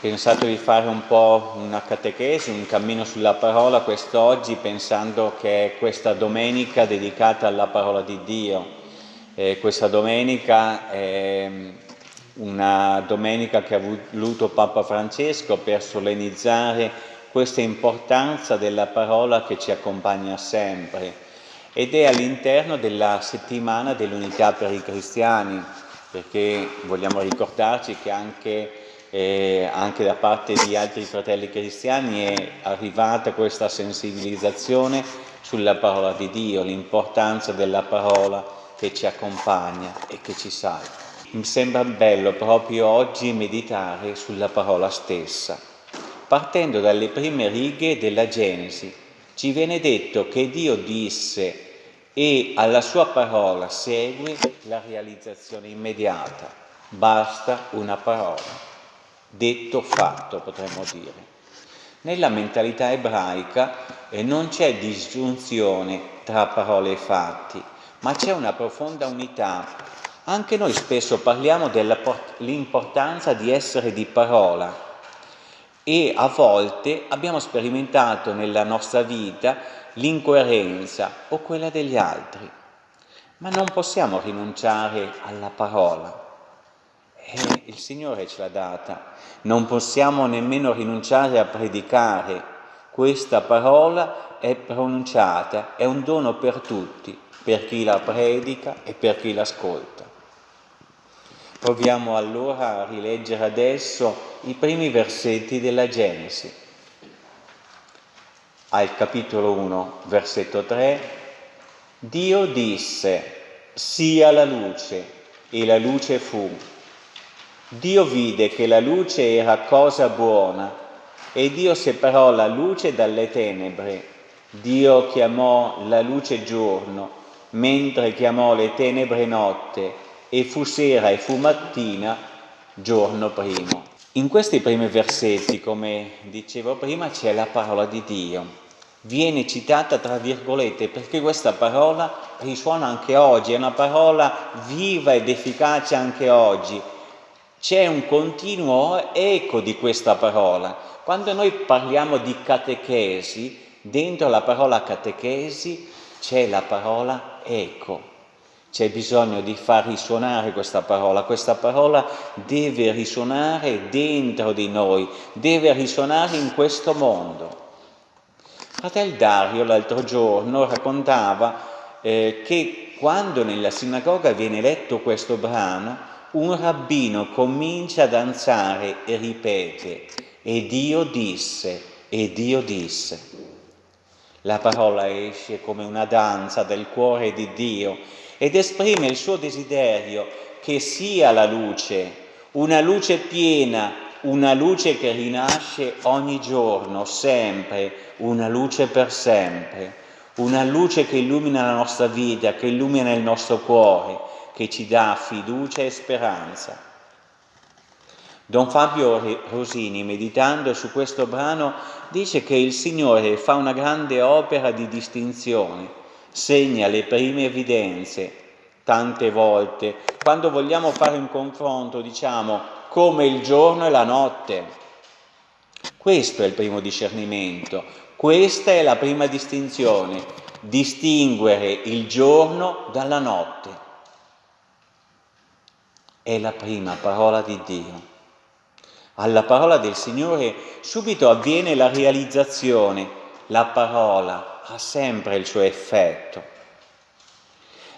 pensato di fare un po' una catechesi, un cammino sulla parola quest'oggi pensando che è questa domenica dedicata alla parola di Dio. Eh, questa domenica è una domenica che ha voluto Papa Francesco per solennizzare questa importanza della parola che ci accompagna sempre ed è all'interno della settimana dell'unità per i cristiani, perché vogliamo ricordarci che anche eh, anche da parte di altri fratelli cristiani è arrivata questa sensibilizzazione sulla parola di Dio, l'importanza della parola che ci accompagna e che ci salva. Mi sembra bello proprio oggi meditare sulla parola stessa. Partendo dalle prime righe della Genesi, ci viene detto che Dio disse e alla sua parola segue la realizzazione immediata. Basta una parola detto fatto potremmo dire. Nella mentalità ebraica eh, non c'è disgiunzione tra parole e fatti, ma c'è una profonda unità. Anche noi spesso parliamo dell'importanza di essere di parola e a volte abbiamo sperimentato nella nostra vita l'incoerenza o quella degli altri, ma non possiamo rinunciare alla parola eh, il Signore ce l'ha data. Non possiamo nemmeno rinunciare a predicare. Questa parola è pronunciata, è un dono per tutti, per chi la predica e per chi l'ascolta. Proviamo allora a rileggere adesso i primi versetti della Genesi. Al capitolo 1, versetto 3, Dio disse, sia la luce, e la luce fu. Dio vide che la luce era cosa buona e Dio separò la luce dalle tenebre. Dio chiamò la luce giorno, mentre chiamò le tenebre notte, e fu sera e fu mattina, giorno primo. In questi primi versetti, come dicevo prima, c'è la parola di Dio. Viene citata tra virgolette perché questa parola risuona anche oggi, è una parola viva ed efficace anche oggi c'è un continuo eco di questa parola. Quando noi parliamo di catechesi, dentro la parola catechesi c'è la parola eco. C'è bisogno di far risuonare questa parola, questa parola deve risuonare dentro di noi, deve risuonare in questo mondo. Fratel Dario l'altro giorno raccontava eh, che quando nella sinagoga viene letto questo brano, un rabbino comincia a danzare e ripete, e Dio disse, e Dio disse. La parola esce come una danza del cuore di Dio ed esprime il suo desiderio che sia la luce, una luce piena, una luce che rinasce ogni giorno, sempre, una luce per sempre, una luce che illumina la nostra vita, che illumina il nostro cuore, che ci dà fiducia e speranza. Don Fabio Rosini, meditando su questo brano, dice che il Signore fa una grande opera di distinzione, segna le prime evidenze, tante volte. Quando vogliamo fare un confronto diciamo come il giorno e la notte. Questo è il primo discernimento, questa è la prima distinzione, distinguere il giorno dalla notte è la prima parola di Dio. Alla parola del Signore subito avviene la realizzazione, la parola ha sempre il suo effetto.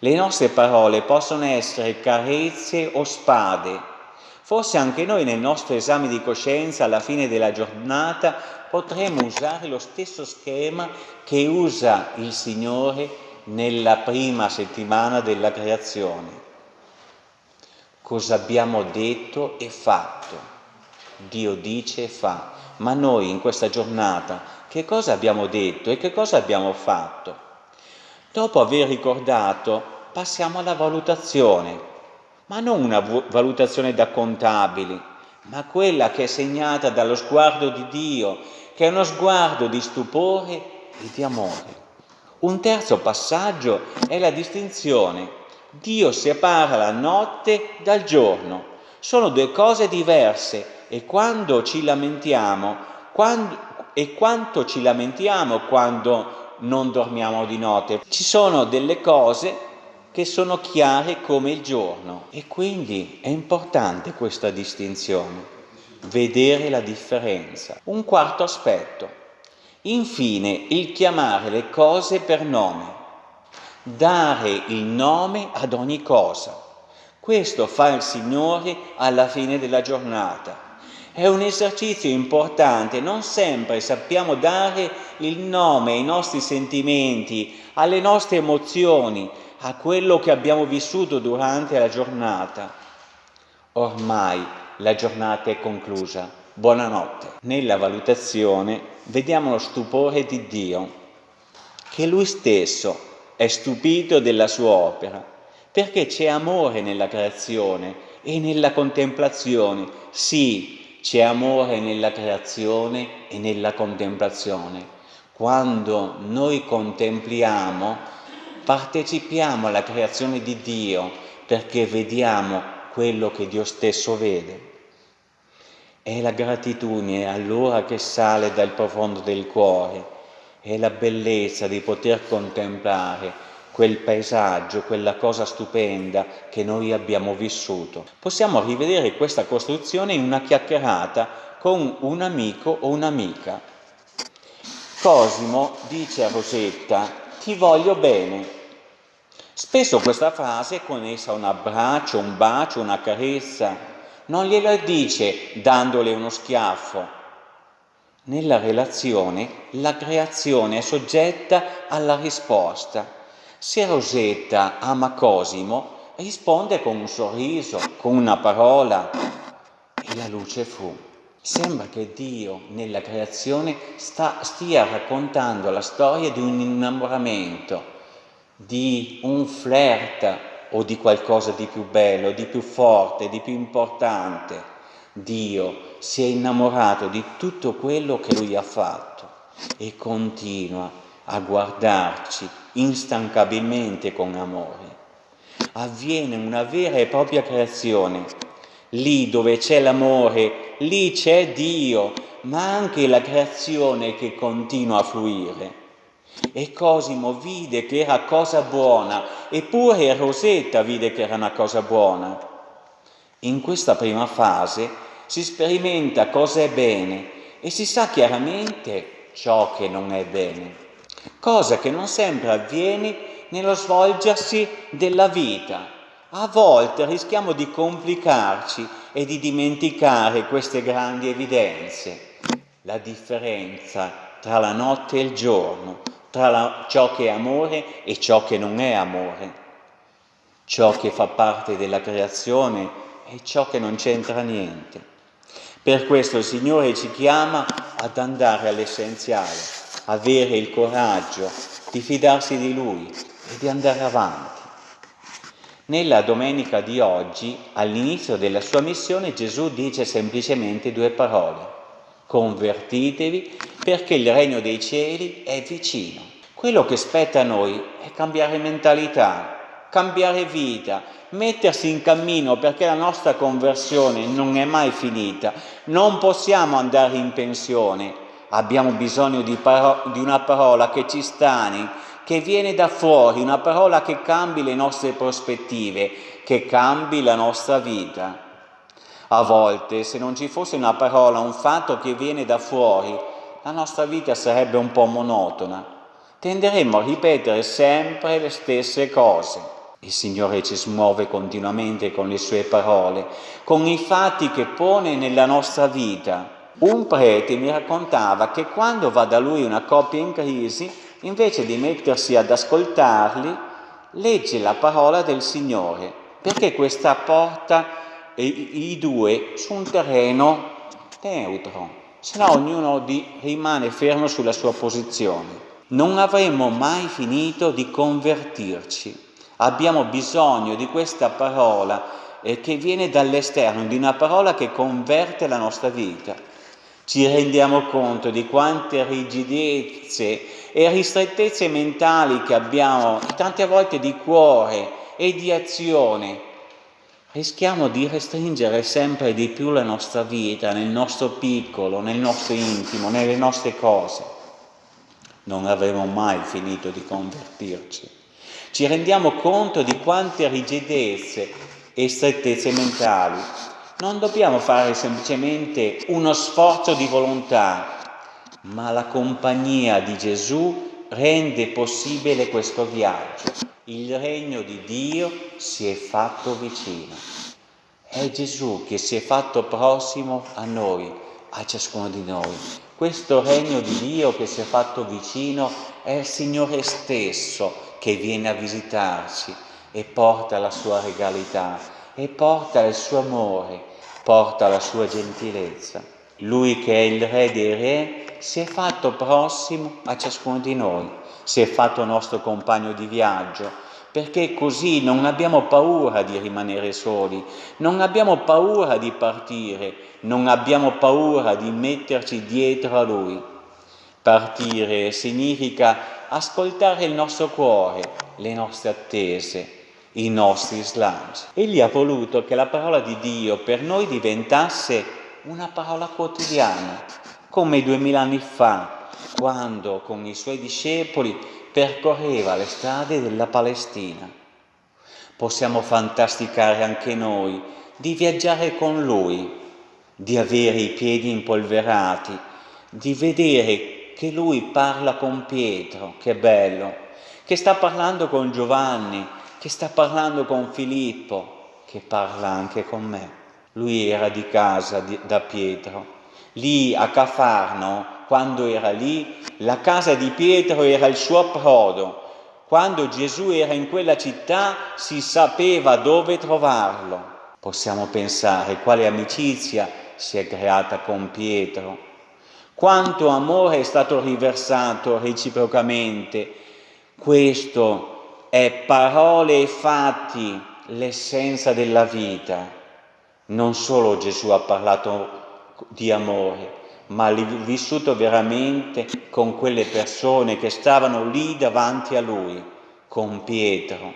Le nostre parole possono essere carezze o spade. Forse anche noi nel nostro esame di coscienza alla fine della giornata potremo usare lo stesso schema che usa il Signore nella prima settimana della creazione cosa abbiamo detto e fatto. Dio dice e fa, ma noi in questa giornata che cosa abbiamo detto e che cosa abbiamo fatto? Dopo aver ricordato passiamo alla valutazione, ma non una valutazione da contabili, ma quella che è segnata dallo sguardo di Dio, che è uno sguardo di stupore e di amore. Un terzo passaggio è la distinzione Dio separa la notte dal giorno. Sono due cose diverse, e quando ci lamentiamo, quando, e quanto ci lamentiamo quando non dormiamo di notte. Ci sono delle cose che sono chiare come il giorno e quindi è importante questa distinzione, vedere la differenza. Un quarto aspetto, infine il chiamare le cose per nome, dare il nome ad ogni cosa. Questo fa il Signore alla fine della giornata. È un esercizio importante, non sempre sappiamo dare il nome ai nostri sentimenti, alle nostre emozioni, a quello che abbiamo vissuto durante la giornata. Ormai la giornata è conclusa. Buonanotte. Nella valutazione vediamo lo stupore di Dio, che Lui stesso è stupito della sua opera, perché c'è amore nella creazione e nella contemplazione. Sì, c'è amore nella creazione e nella contemplazione. Quando noi contempliamo, partecipiamo alla creazione di Dio perché vediamo quello che Dio stesso vede. È la gratitudine allora che sale dal profondo del cuore, è la bellezza di poter contemplare quel paesaggio, quella cosa stupenda che noi abbiamo vissuto. Possiamo rivedere questa costruzione in una chiacchierata con un amico o un'amica. Cosimo dice a Rosetta, ti voglio bene, Spesso questa frase con essa un abbraccio, un bacio, una carezza, non gliela dice dandole uno schiaffo. Nella relazione la creazione è soggetta alla risposta. Se Rosetta ama Cosimo, risponde con un sorriso, con una parola e la luce fu. Sembra che Dio nella creazione sta, stia raccontando la storia di un innamoramento di un flirt o di qualcosa di più bello, di più forte, di più importante. Dio si è innamorato di tutto quello che Lui ha fatto e continua a guardarci instancabilmente con amore. Avviene una vera e propria creazione. Lì dove c'è l'amore, lì c'è Dio, ma anche la creazione che continua a fluire. E Cosimo vide che era cosa buona, eppure Rosetta vide che era una cosa buona. In questa prima fase si sperimenta cosa è bene e si sa chiaramente ciò che non è bene, cosa che non sempre avviene nello svolgersi della vita. A volte rischiamo di complicarci e di dimenticare queste grandi evidenze, la differenza tra la notte e il giorno, tra la, ciò che è amore e ciò che non è amore, ciò che fa parte della creazione e ciò che non c'entra niente. Per questo il Signore ci chiama ad andare all'essenziale, avere il coraggio di fidarsi di Lui e di andare avanti. Nella domenica di oggi, all'inizio della sua missione, Gesù dice semplicemente due parole. Convertitevi perché il regno dei cieli è vicino. Quello che spetta a noi è cambiare mentalità, cambiare vita, mettersi in cammino perché la nostra conversione non è mai finita. Non possiamo andare in pensione, abbiamo bisogno di, di una parola che ci stani, che viene da fuori, una parola che cambi le nostre prospettive, che cambi la nostra vita. A volte, se non ci fosse una parola, un fatto che viene da fuori, la nostra vita sarebbe un po' monotona. Tenderemmo a ripetere sempre le stesse cose. Il Signore ci smuove continuamente con le sue parole, con i fatti che pone nella nostra vita. Un prete mi raccontava che quando va da lui una coppia in crisi, invece di mettersi ad ascoltarli, legge la parola del Signore, perché questa porta i, due su un terreno neutro, se no ognuno di, rimane fermo sulla sua posizione. Non avremo mai finito di convertirci. Abbiamo bisogno di questa parola eh, che viene dall'esterno, di una parola che converte la nostra vita. Ci rendiamo conto di quante rigidezze e ristrettezze mentali che abbiamo, tante volte di cuore e di azione, rischiamo di restringere sempre di più la nostra vita nel nostro piccolo, nel nostro intimo, nelle nostre cose. Non avremo mai finito di convertirci. Ci rendiamo conto di quante rigidezze e strettezze mentali. Non dobbiamo fare semplicemente uno sforzo di volontà, ma la compagnia di Gesù rende possibile questo viaggio il regno di Dio si è fatto vicino. È Gesù che si è fatto prossimo a noi, a ciascuno di noi. Questo regno di Dio che si è fatto vicino è il Signore stesso che viene a visitarci e porta la sua regalità e porta il suo amore, porta la sua gentilezza. Lui che è il Re dei Re si è fatto prossimo a ciascuno di noi si è fatto nostro compagno di viaggio, perché così non abbiamo paura di rimanere soli, non abbiamo paura di partire, non abbiamo paura di metterci dietro a Lui. Partire significa ascoltare il nostro cuore, le nostre attese, i nostri slanci. Egli ha voluto che la parola di Dio per noi diventasse una parola quotidiana, come duemila anni fa, quando con i suoi discepoli percorreva le strade della Palestina. Possiamo fantasticare anche noi di viaggiare con lui, di avere i piedi impolverati, di vedere che lui parla con Pietro, che bello, che sta parlando con Giovanni, che sta parlando con Filippo, che parla anche con me. Lui era di casa di, da Pietro, lì a Cafarno quando era lì, la casa di Pietro era il suo approdo. Quando Gesù era in quella città si sapeva dove trovarlo. Possiamo pensare quale amicizia si è creata con Pietro, quanto amore è stato riversato reciprocamente. Questo è parole e fatti l'essenza della vita. Non solo Gesù ha parlato di amore, ma vissuto veramente con quelle persone che stavano lì davanti a lui, con Pietro.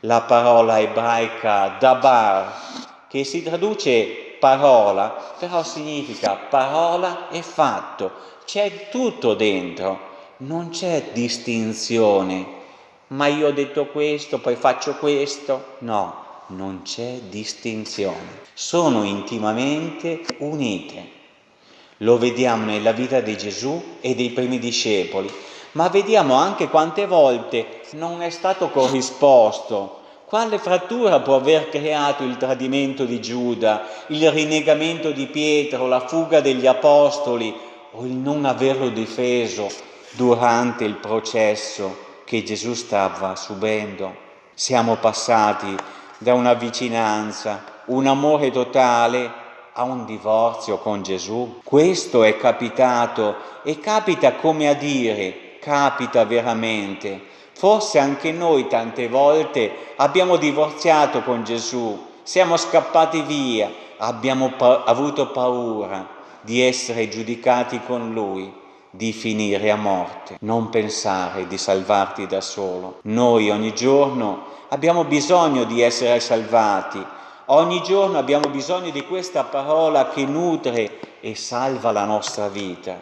La parola ebraica dabar, che si traduce parola, però significa parola e fatto, c'è tutto dentro, non c'è distinzione, ma io ho detto questo, poi faccio questo, no, non c'è distinzione, sono intimamente unite. Lo vediamo nella vita di Gesù e dei primi discepoli, ma vediamo anche quante volte non è stato corrisposto. Quale frattura può aver creato il tradimento di Giuda, il rinnegamento di Pietro, la fuga degli apostoli o il non averlo difeso durante il processo che Gesù stava subendo? Siamo passati da una vicinanza, un amore totale a un divorzio con Gesù? Questo è capitato e capita come a dire, capita veramente. Forse anche noi tante volte abbiamo divorziato con Gesù, siamo scappati via, abbiamo pa avuto paura di essere giudicati con Lui, di finire a morte. Non pensare di salvarti da solo. Noi ogni giorno abbiamo bisogno di essere salvati, Ogni giorno abbiamo bisogno di questa parola che nutre e salva la nostra vita.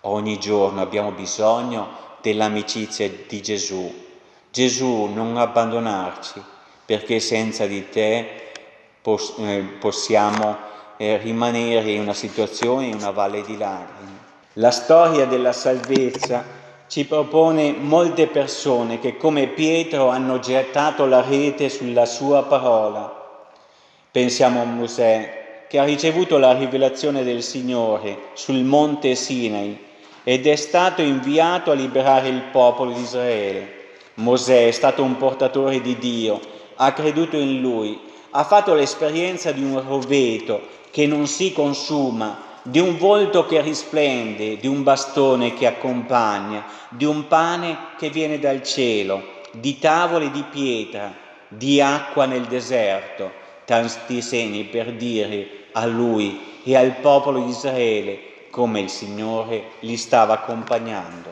Ogni giorno abbiamo bisogno dell'amicizia di Gesù. Gesù, non abbandonarci, perché senza di te eh, possiamo eh, rimanere in una situazione, in una valle di lacrime. La storia della salvezza ci propone molte persone che come Pietro hanno gettato la rete sulla sua parola Pensiamo a Mosè che ha ricevuto la rivelazione del Signore sul monte Sinai ed è stato inviato a liberare il popolo di Israele. Mosè è stato un portatore di Dio, ha creduto in Lui, ha fatto l'esperienza di un roveto che non si consuma, di un volto che risplende, di un bastone che accompagna, di un pane che viene dal cielo, di tavole di pietra, di acqua nel deserto, tanti segni per dire a lui e al popolo di Israele come il Signore li stava accompagnando.